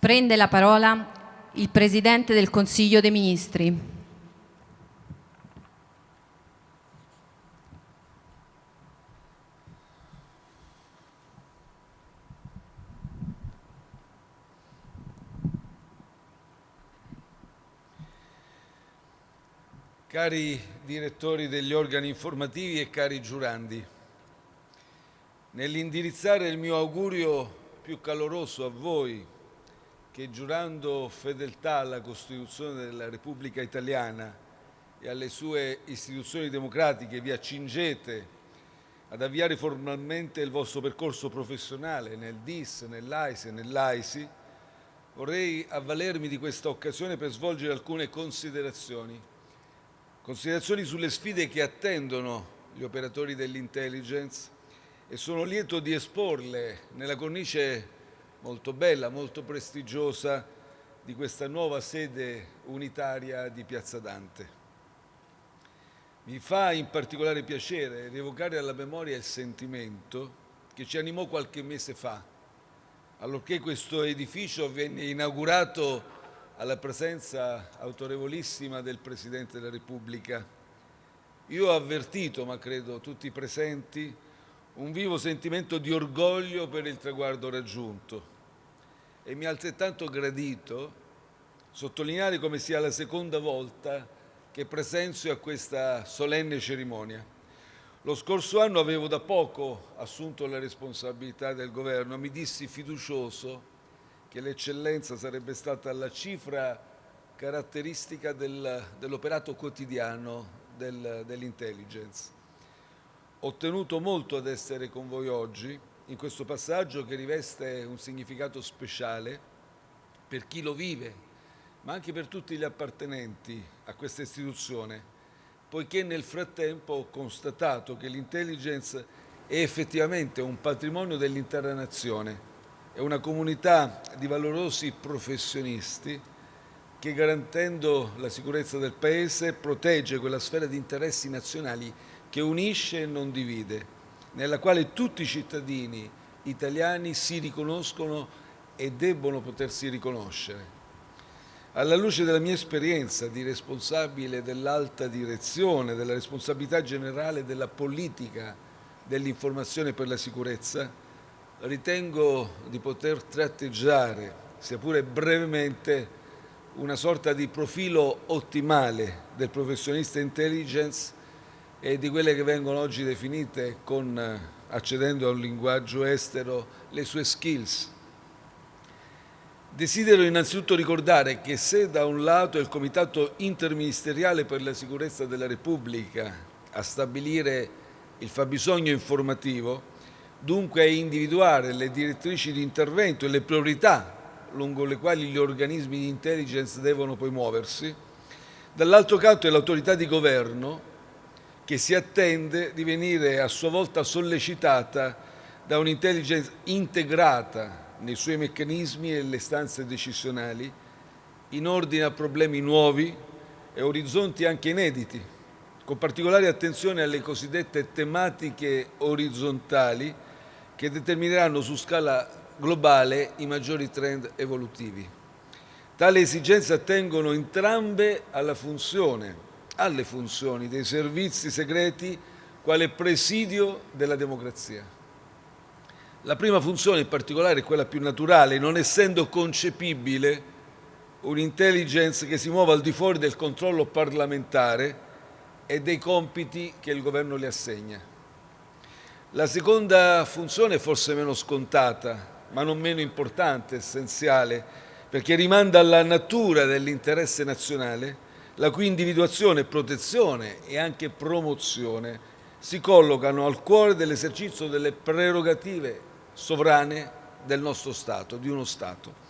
Prende la parola il Presidente del Consiglio dei Ministri. Cari direttori degli organi informativi e cari giurandi, nell'indirizzare il mio augurio più caloroso a voi che giurando fedeltà alla Costituzione della Repubblica Italiana e alle sue istituzioni democratiche vi accingete ad avviare formalmente il vostro percorso professionale nel DIS, nell'AISE e nell'AISI, vorrei avvalermi di questa occasione per svolgere alcune considerazioni. Considerazioni sulle sfide che attendono gli operatori dell'intelligence e sono lieto di esporle nella cornice molto bella, molto prestigiosa di questa nuova sede unitaria di Piazza Dante. Mi fa in particolare piacere rievocare alla memoria il sentimento che ci animò qualche mese fa, allorché questo edificio venne inaugurato alla presenza autorevolissima del Presidente della Repubblica. Io ho avvertito, ma credo tutti i presenti, un vivo sentimento di orgoglio per il traguardo raggiunto e mi ha altrettanto gradito sottolineare come sia la seconda volta che presenzio a questa solenne cerimonia. Lo scorso anno avevo da poco assunto la responsabilità del governo, mi dissi fiducioso che l'eccellenza sarebbe stata la cifra caratteristica del, dell'operato quotidiano del, dell'intelligence. Ho tenuto molto ad essere con voi oggi in questo passaggio che riveste un significato speciale per chi lo vive, ma anche per tutti gli appartenenti a questa istituzione, poiché nel frattempo ho constatato che l'intelligence è effettivamente un patrimonio dell'intera nazione. È una comunità di valorosi professionisti che garantendo la sicurezza del Paese protegge quella sfera di interessi nazionali che unisce e non divide, nella quale tutti i cittadini italiani si riconoscono e debbono potersi riconoscere. Alla luce della mia esperienza di responsabile dell'alta direzione, della responsabilità generale della politica dell'informazione per la sicurezza, ritengo di poter tratteggiare, sia pure brevemente, una sorta di profilo ottimale del professionista intelligence e di quelle che vengono oggi definite, con, accedendo a un linguaggio estero, le sue skills. Desidero innanzitutto ricordare che se da un lato è il Comitato interministeriale per la sicurezza della Repubblica a stabilire il fabbisogno informativo, dunque a individuare le direttrici di intervento e le priorità lungo le quali gli organismi di intelligence devono poi muoversi, dall'altro canto è l'autorità di governo che si attende di venire a sua volta sollecitata da un'intelligence integrata nei suoi meccanismi e le stanze decisionali in ordine a problemi nuovi e orizzonti anche inediti, con particolare attenzione alle cosiddette tematiche orizzontali che determineranno su scala globale i maggiori trend evolutivi. Tali esigenze attengono entrambe alla funzione, alle funzioni dei servizi segreti quale presidio della democrazia. La prima funzione in particolare è quella più naturale, non essendo concepibile un'intelligence che si muova al di fuori del controllo parlamentare e dei compiti che il governo le assegna. La seconda funzione è forse meno scontata, ma non meno importante, essenziale, perché rimanda alla natura dell'interesse nazionale, la cui individuazione, protezione e anche promozione si collocano al cuore dell'esercizio delle prerogative sovrane del nostro Stato, di uno Stato.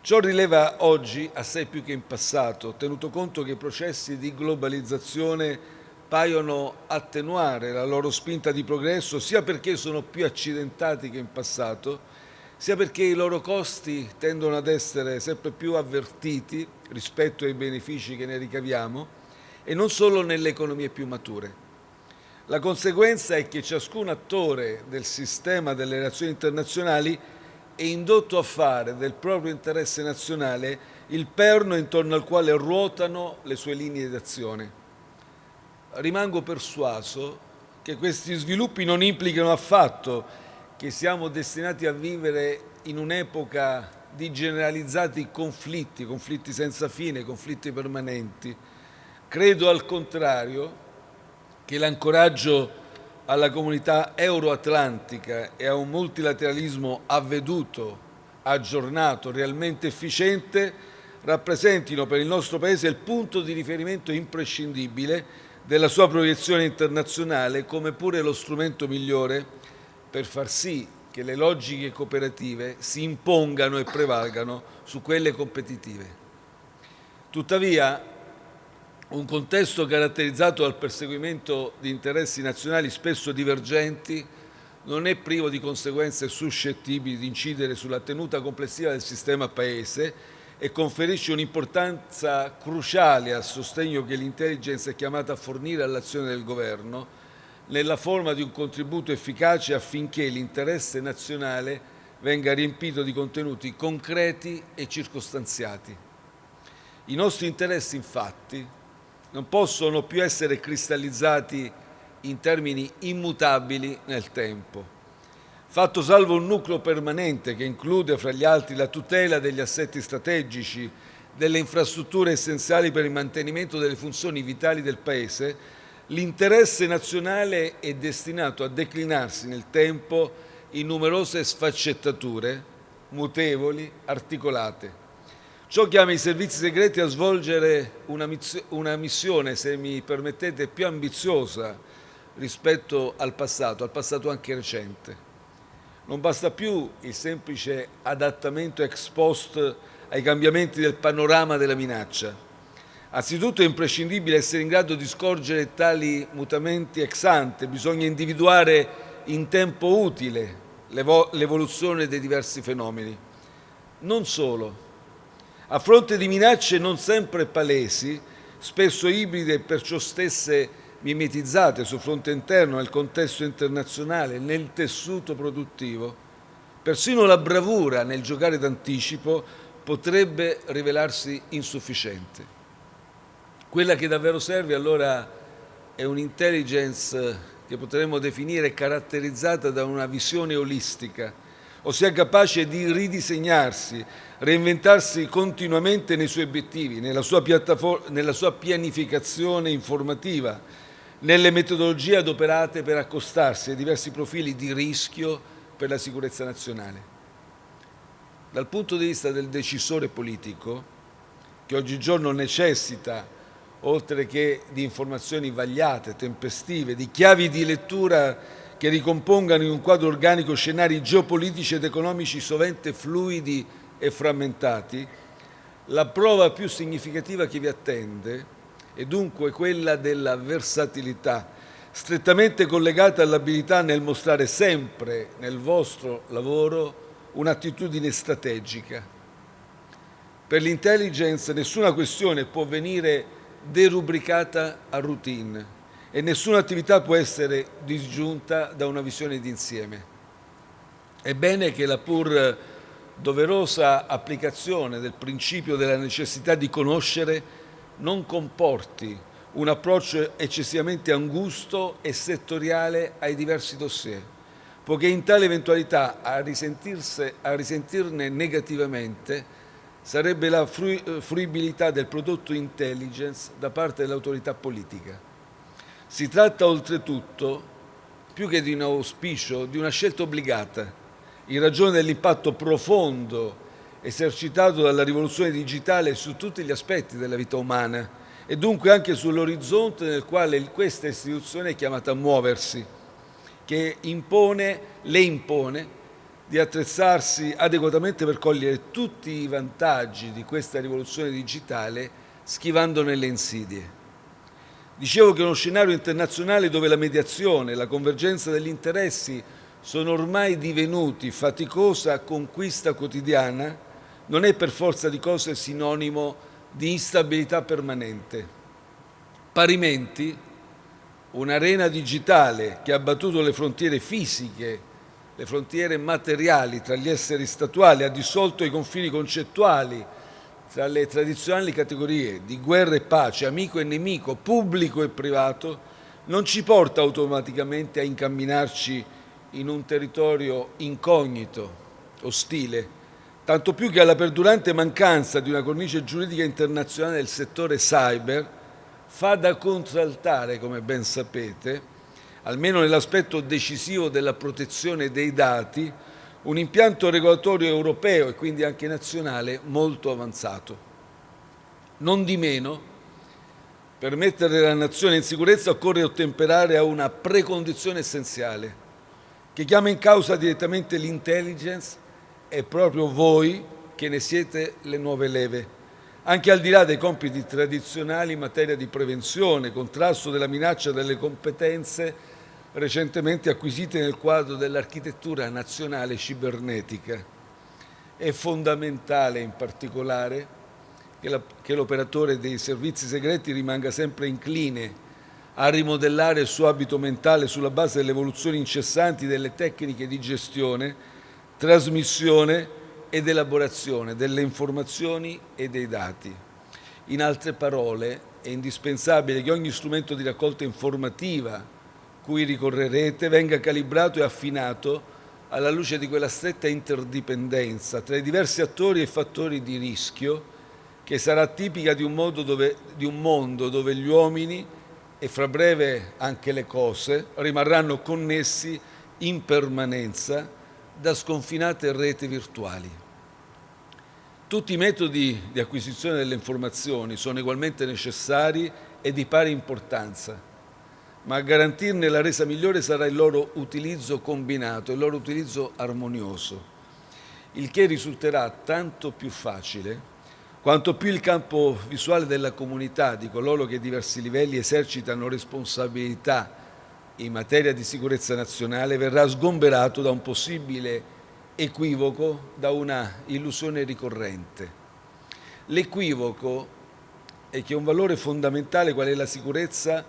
Ciò rileva oggi, assai più che in passato, tenuto conto che i processi di globalizzazione paiono attenuare la loro spinta di progresso sia perché sono più accidentati che in passato, sia perché i loro costi tendono ad essere sempre più avvertiti rispetto ai benefici che ne ricaviamo e non solo nelle economie più mature. La conseguenza è che ciascun attore del sistema delle relazioni internazionali e indotto a fare del proprio interesse nazionale il perno intorno al quale ruotano le sue linee d'azione. Rimango persuaso che questi sviluppi non implicano affatto che siamo destinati a vivere in un'epoca di generalizzati conflitti, conflitti senza fine, conflitti permanenti. Credo al contrario che l'ancoraggio alla comunità euroatlantica e a un multilateralismo avveduto, aggiornato, realmente efficiente rappresentino per il nostro Paese il punto di riferimento imprescindibile della sua proiezione internazionale come pure lo strumento migliore per far sì che le logiche cooperative si impongano e prevalgano su quelle competitive. Tuttavia, un contesto caratterizzato dal perseguimento di interessi nazionali spesso divergenti non è privo di conseguenze suscettibili di incidere sulla tenuta complessiva del sistema Paese e conferisce un'importanza cruciale al sostegno che l'intelligence è chiamata a fornire all'azione del Governo nella forma di un contributo efficace affinché l'interesse nazionale venga riempito di contenuti concreti e circostanziati. I nostri interessi, infatti, non possono più essere cristallizzati in termini immutabili nel tempo fatto salvo un nucleo permanente che include fra gli altri la tutela degli assetti strategici, delle infrastrutture essenziali per il mantenimento delle funzioni vitali del Paese, l'interesse nazionale è destinato a declinarsi nel tempo in numerose sfaccettature, mutevoli, articolate. Ciò chiama i servizi segreti a svolgere una, una missione, se mi permettete, più ambiziosa rispetto al passato, al passato anche recente. Non basta più il semplice adattamento ex post ai cambiamenti del panorama della minaccia. Anzitutto è imprescindibile essere in grado di scorgere tali mutamenti ex ante, bisogna individuare in tempo utile l'evoluzione dei diversi fenomeni. Non solo. A fronte di minacce non sempre palesi, spesso ibride e perciò stesse mimetizzate sul fronte interno, nel contesto internazionale, nel tessuto produttivo, persino la bravura nel giocare d'anticipo potrebbe rivelarsi insufficiente. Quella che davvero serve allora è un'intelligence che potremmo definire caratterizzata da una visione olistica, ossia capace di ridisegnarsi, reinventarsi continuamente nei suoi obiettivi, nella sua, nella sua pianificazione informativa, nelle metodologie adoperate per accostarsi ai diversi profili di rischio per la sicurezza nazionale. Dal punto di vista del decisore politico, che oggigiorno necessita, oltre che di informazioni vagliate, tempestive, di chiavi di lettura che ricompongano in un quadro organico scenari geopolitici ed economici sovente fluidi e frammentati, la prova più significativa che vi attende e dunque quella della versatilità, strettamente collegata all'abilità nel mostrare sempre nel vostro lavoro un'attitudine strategica. Per l'intelligence nessuna questione può venire derubricata a routine e nessuna attività può essere disgiunta da una visione d'insieme. È bene che la pur doverosa applicazione del principio della necessità di conoscere non comporti un approccio eccessivamente angusto e settoriale ai diversi dossier, poiché in tale eventualità a, a risentirne negativamente sarebbe la fruibilità del prodotto intelligence da parte dell'autorità politica. Si tratta oltretutto, più che di un auspicio, di una scelta obbligata, in ragione dell'impatto profondo esercitato dalla rivoluzione digitale su tutti gli aspetti della vita umana e dunque anche sull'orizzonte nel quale questa istituzione è chiamata a muoversi, che impone, le impone di attrezzarsi adeguatamente per cogliere tutti i vantaggi di questa rivoluzione digitale schivandone le insidie. Dicevo che uno scenario internazionale dove la mediazione, la convergenza degli interessi sono ormai divenuti faticosa conquista quotidiana, non è per forza di cose sinonimo di instabilità permanente. Parimenti, un'arena digitale che ha battuto le frontiere fisiche le frontiere materiali tra gli esseri statuali, ha dissolto i confini concettuali tra le tradizionali categorie di guerra e pace, amico e nemico, pubblico e privato, non ci porta automaticamente a incamminarci in un territorio incognito, ostile, tanto più che alla perdurante mancanza di una cornice giuridica internazionale del settore cyber fa da contraltare, come ben sapete, almeno nell'aspetto decisivo della protezione dei dati, un impianto regolatorio europeo e quindi anche nazionale molto avanzato. Non di meno, per mettere la nazione in sicurezza occorre ottemperare a una precondizione essenziale che chiama in causa direttamente l'intelligence e proprio voi che ne siete le nuove leve, anche al di là dei compiti tradizionali in materia di prevenzione, contrasto della minaccia delle competenze recentemente acquisite nel quadro dell'architettura nazionale cibernetica. È fondamentale in particolare che l'operatore dei servizi segreti rimanga sempre incline a rimodellare il suo abito mentale sulla base delle evoluzioni incessanti delle tecniche di gestione, trasmissione ed elaborazione delle informazioni e dei dati. In altre parole, è indispensabile che ogni strumento di raccolta informativa cui ricorrerete venga calibrato e affinato alla luce di quella stretta interdipendenza tra i diversi attori e fattori di rischio che sarà tipica di un, dove, di un mondo dove gli uomini e fra breve anche le cose rimarranno connessi in permanenza da sconfinate reti virtuali. Tutti i metodi di acquisizione delle informazioni sono ugualmente necessari e di pari importanza, ma a garantirne la resa migliore sarà il loro utilizzo combinato, il loro utilizzo armonioso, il che risulterà tanto più facile quanto più il campo visuale della comunità, di coloro che a diversi livelli esercitano responsabilità in materia di sicurezza nazionale, verrà sgomberato da un possibile equivoco, da una illusione ricorrente. L'equivoco è che un valore fondamentale qual è la sicurezza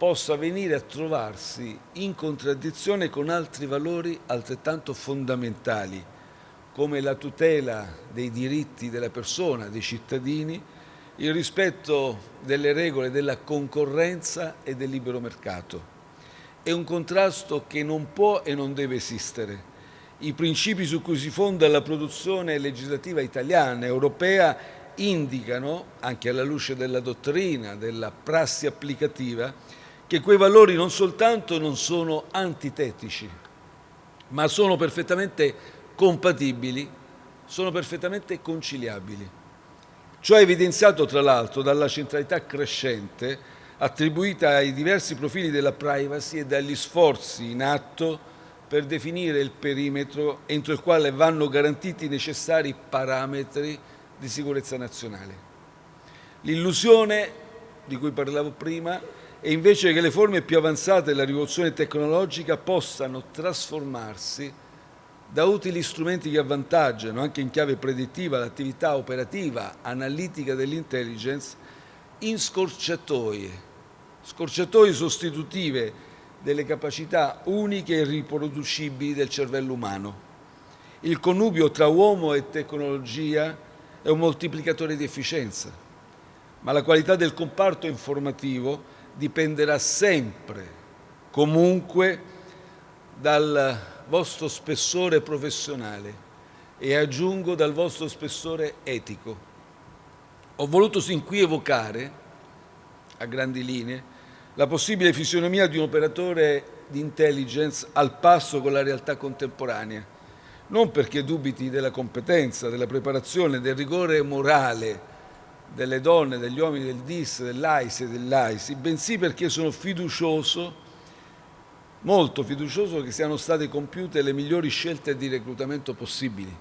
possa venire a trovarsi in contraddizione con altri valori altrettanto fondamentali, come la tutela dei diritti della persona, dei cittadini, il rispetto delle regole della concorrenza e del libero mercato. È un contrasto che non può e non deve esistere. I principi su cui si fonda la produzione legislativa italiana e europea indicano, anche alla luce della dottrina, della prassi applicativa, che quei valori non soltanto non sono antitetici, ma sono perfettamente compatibili, sono perfettamente conciliabili. Ciò è evidenziato tra l'altro dalla centralità crescente attribuita ai diversi profili della privacy e dagli sforzi in atto per definire il perimetro entro il quale vanno garantiti i necessari parametri di sicurezza nazionale. L'illusione di cui parlavo prima è invece che le forme più avanzate della rivoluzione tecnologica possano trasformarsi da utili strumenti che avvantaggiano, anche in chiave predittiva, l'attività operativa, analitica dell'intelligence, in scorciatoie, scorciatoie sostitutive delle capacità uniche e riproducibili del cervello umano. Il connubio tra uomo e tecnologia è un moltiplicatore di efficienza, ma la qualità del comparto informativo dipenderà sempre, comunque, dal vostro spessore professionale e aggiungo dal vostro spessore etico. Ho voluto sin qui evocare, a grandi linee, la possibile fisionomia di un operatore di intelligence al passo con la realtà contemporanea, non perché dubiti della competenza, della preparazione, del rigore morale delle donne, degli uomini del DIS, dell'AISI e dell'AISI, bensì perché sono fiducioso molto fiducioso che siano state compiute le migliori scelte di reclutamento possibili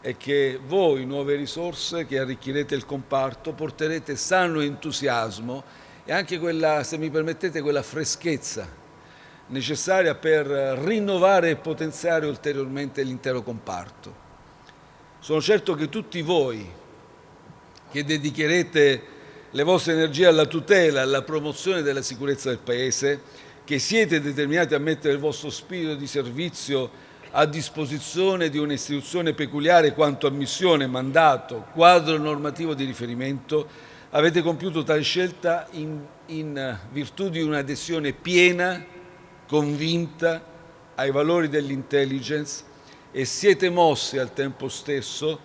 e che voi, nuove risorse che arricchirete il comparto, porterete sano entusiasmo e anche quella, se mi permettete, quella freschezza necessaria per rinnovare e potenziare ulteriormente l'intero comparto. Sono certo che tutti voi che dedicherete le vostre energie alla tutela, alla promozione della sicurezza del Paese, che siete determinati a mettere il vostro spirito di servizio a disposizione di un'istituzione peculiare quanto a missione, mandato, quadro normativo di riferimento, avete compiuto tale scelta in, in virtù di un'adesione piena, convinta ai valori dell'intelligence e siete mossi al tempo stesso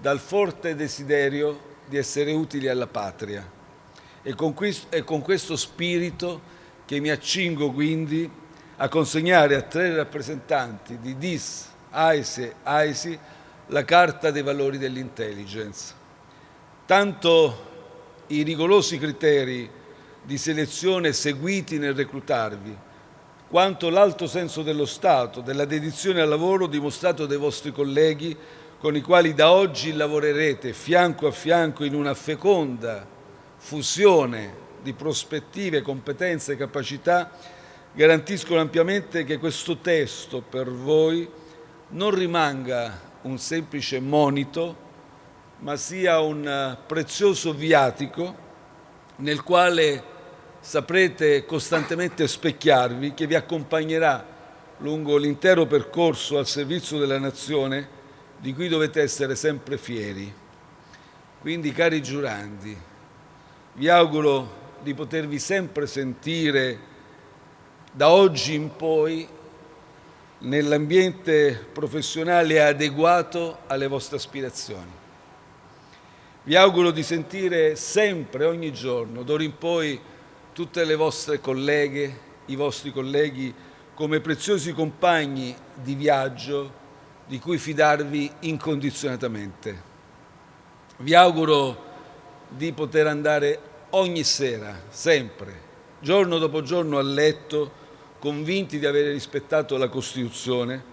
dal forte desiderio di essere utili alla patria. E con, questo, e con questo spirito che mi accingo quindi a consegnare a tre rappresentanti di DIS, AISE, AISI la Carta dei Valori dell'Intelligence. Tanto i rigorosi criteri di selezione seguiti nel reclutarvi, quanto l'alto senso dello Stato, della dedizione al lavoro dimostrato dai vostri colleghi con i quali da oggi lavorerete fianco a fianco in una feconda fusione di prospettive, competenze e capacità, garantiscono ampiamente che questo testo per voi non rimanga un semplice monito, ma sia un prezioso viatico nel quale saprete costantemente specchiarvi, che vi accompagnerà lungo l'intero percorso al servizio della nazione, di cui dovete essere sempre fieri. Quindi, cari giurandi, vi auguro di potervi sempre sentire da oggi in poi nell'ambiente professionale adeguato alle vostre aspirazioni. Vi auguro di sentire sempre, ogni giorno, d'ora in poi, tutte le vostre colleghe, i vostri colleghi, come preziosi compagni di viaggio di cui fidarvi incondizionatamente. Vi auguro di poter andare ogni sera, sempre, giorno dopo giorno a letto, convinti di aver rispettato la Costituzione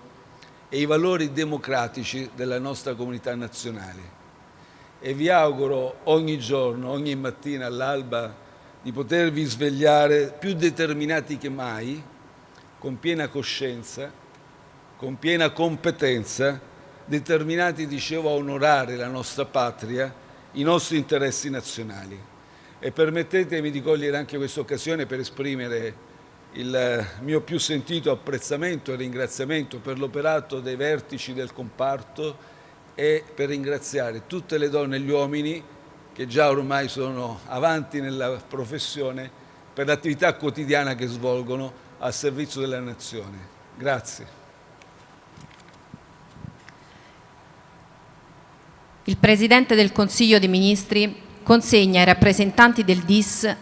e i valori democratici della nostra comunità nazionale. E vi auguro ogni giorno, ogni mattina all'alba, di potervi svegliare più determinati che mai, con piena coscienza, con piena competenza, determinati, dicevo, a onorare la nostra patria, i nostri interessi nazionali. E permettetemi di cogliere anche questa occasione per esprimere il mio più sentito apprezzamento e ringraziamento per l'operato dei vertici del comparto e per ringraziare tutte le donne e gli uomini che già ormai sono avanti nella professione per l'attività quotidiana che svolgono al servizio della nazione. Grazie. Il Presidente del Consiglio dei Ministri consegna ai rappresentanti del DIS